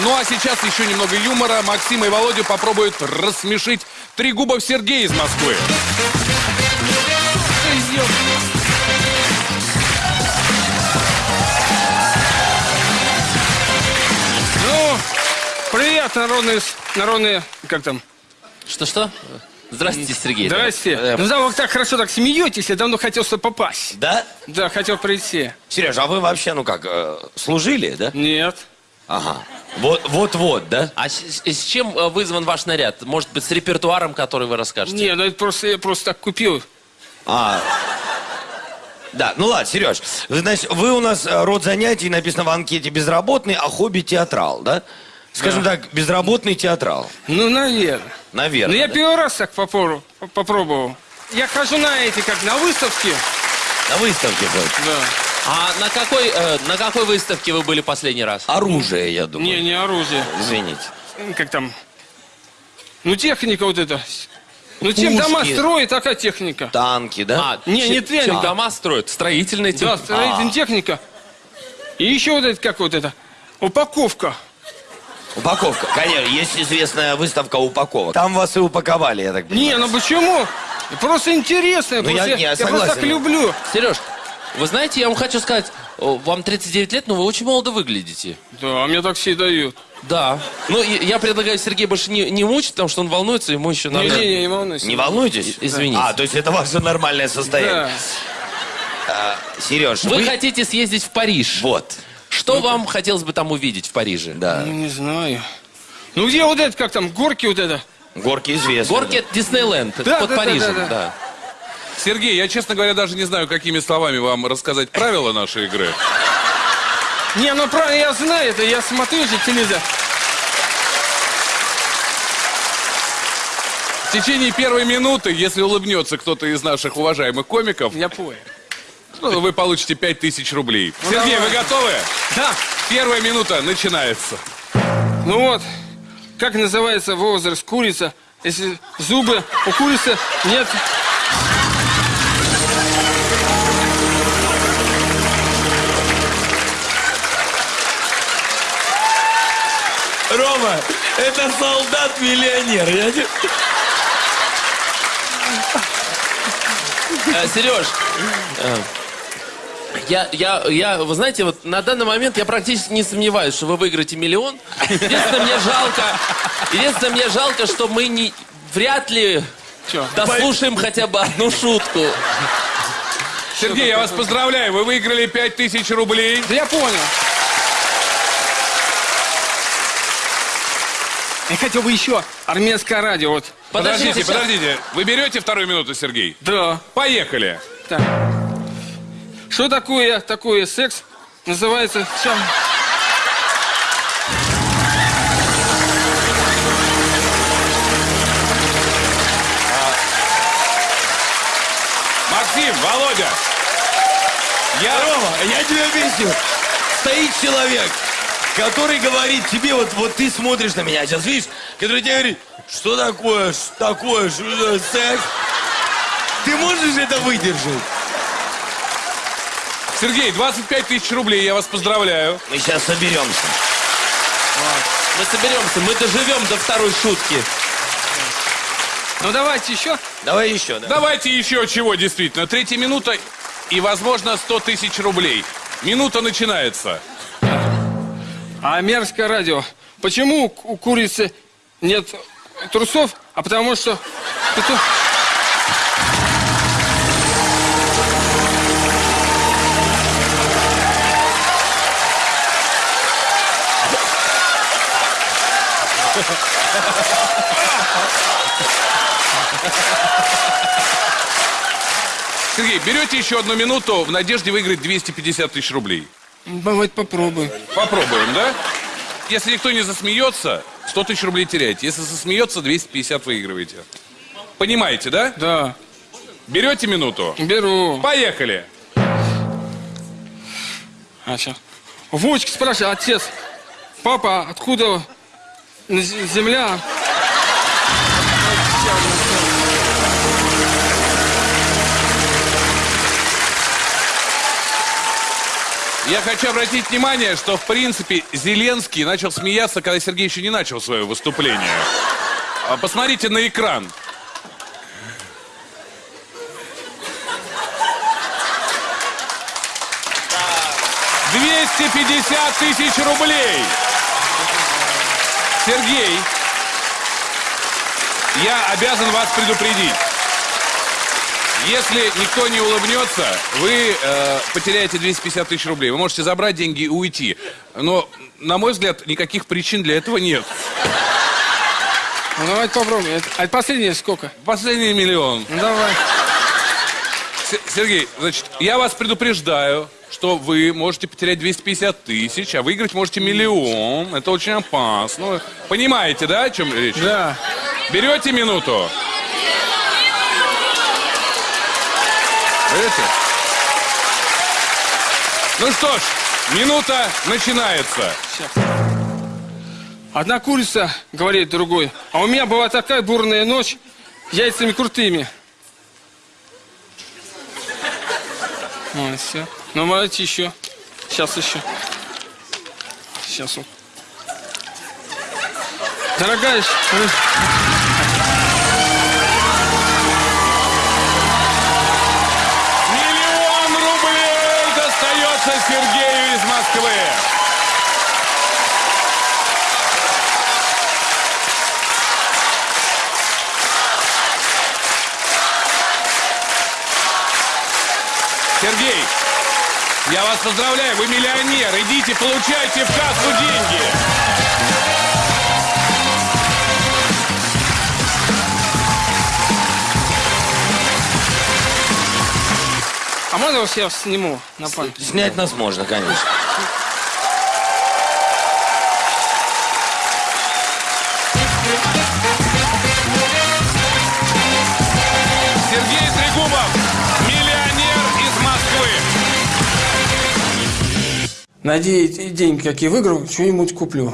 Ну а сейчас еще немного юмора. Максим и Володя попробуют рассмешить три губов Сергея из Москвы. Ну, привет, народные, народные, как там? Что-что? Здравствуйте, Сергей. Здрасте. Э, Ну да, вы так хорошо так смеетесь, я давно хотел сюда попасть. Да? Да, хотел прийти. Сереж, а вы вообще, ну как, э, служили, да? Нет. Ага. Вот, вот-вот, да? А с, с чем э, вызван ваш наряд? Может быть, с репертуаром, который вы расскажете? Не, ну это просто я просто так купил. А. Да, ну ладно, Сереж, значит, вы у нас э, род занятий написано в анкете безработный, а хобби театрал, да? Скажем так, безработный театрал. Ну, наверное. Наверное. Ну, я да? первый раз так попробовал. попробовал. Я хожу на эти, как на выставке. На выставке ходит. Да. А на какой, э, на какой выставке вы были последний раз? Оружие, я думаю. Не, не оружие. Извините. Как там? Ну, техника вот эта. Ну, чем дома Пушки. строят, такая техника. Танки, да? А, Не, чем- не тренинг. Чем дома строят? Строительная Да, техника. строительная А. техника. И еще вот это, как вот это, упаковка. Упаковка. Конечно, есть известная выставка упаковок. Там вас и упаковали, я так понимаю. Не, ну почему? Просто интересно. Ну, просто я- не, я я просто согласен. так люблю. Сереж, вы знаете, я вам хочу сказать, вам 39 лет, но вы очень молодо выглядите. Да, а мне так все дают. Да. Ну, и- я предлагаю Сергея больше не, не мучить, потому что он волнуется, ему еще надо... Не-не-не, не волнуйся. Не волнуйтесь? Извините. А, то есть это ваше нормальное состояние. Да. Сереж, Вы вы... хотите съездить в Париж. Вот. Что вам хотелось бы там увидеть в Париже? Да. Ну, не знаю. Ну, где вот это, как там, горки вот это? Горки известны. Горки это Диснейленд, это Да, под да, да, Парижем, да, да. да. Сергей, я, честно говоря, даже не знаю, какими словами вам рассказать правила нашей игры. Не, ну правильно, я знаю это, я смотрю же телевизор. В течение первой минуты, если улыбнется кто-то из наших уважаемых комиков, Я понял. ну, вы получите 5000 рублей. Сергей, вы готовы? Да. Первая минута начинается. Ну вот, как называется возраст курица, если зубы у курицы нет... Рома, это солдат-миллионер. Я не- Э, Сереж, э, я, я, я, вы знаете, вот на данный момент я практически не сомневаюсь, что вы выиграете миллион. Единственное, мне жалко, единственное, мне жалко, что мы не, вряд ли Чё? дослушаем хотя бы одну шутку. Сергей, я вас поздравляю, вы выиграли 5000 рублей. Да я понял. Я хотел бы еще армянское радио, вот. Подождите, сейчас. подождите. Вы берете вторую минуту, Сергей? Да. Поехали. Так. Что такое такое секс? Называется чем? Максим, Володя. Я... Рома, я тебе объясню. Стоит человек, который говорит тебе, вот, вот ты смотришь на меня, сейчас видишь, который тебе говорит, что такое, что такое, что за секс? Ты можешь это выдержать? Сергей, 25 тысяч рублей, я вас поздравляю. Мы сейчас соберемся. Мы соберемся, мы доживем до второй шутки. Ну давайте еще. Давай еще, да? Давайте еще чего, действительно. Третья минута и, возможно, 100 тысяч рублей. Минута начинается. А мерзкое радио. Почему у ку- у курицы нет трусов? А потому что... Сергей, берете еще одну минуту в надежде выиграть 250 тысяч рублей. Давайте попробуем. Попробуем, да? Если никто не засмеется, 100 тысяч рублей теряете. Если засмеется, 250 выигрываете. Понимаете, да? Да. Берете минуту? Беру. Поехали. А, сейчас. Вовочка спрашивает, отец, папа, откуда земля? Я хочу обратить внимание, что, в принципе, Зеленский начал смеяться, когда Сергей еще не начал свое выступление. А Посмотрите на экран. Двести пятьдесят тысяч рублей. Сергей, я обязан вас предупредить. Если никто не улыбнется, вы э, потеряете 250 тысяч рублей. Вы можете забрать деньги и уйти. Но, на мой взгляд, никаких причин для этого нет. Ну, давайте попробуем. А последнее сколько? Последний миллион. Ну, давай. С- Сергей, значит, я вас предупреждаю, что вы можете потерять 250 тысяч, а выиграть можете миллион. Это очень опасно. Понимаете, да, о чем речь? Да. Берете минуту? Берете? Ну что ж, минута начинается. Одна курица говорит другой, а у меня была такая бурная ночь, яйцами крутыми. Ну, все. Ну, давайте еще. Сейчас еще. Сейчас вот. Дорогая, Сергей, я вас поздравляю, вы миллионер. Идите, получайте в кассу деньги. а можно вас я сниму на память? Снять нас можно, конечно. Найди деньги, какие выиграл, что-нибудь куплю.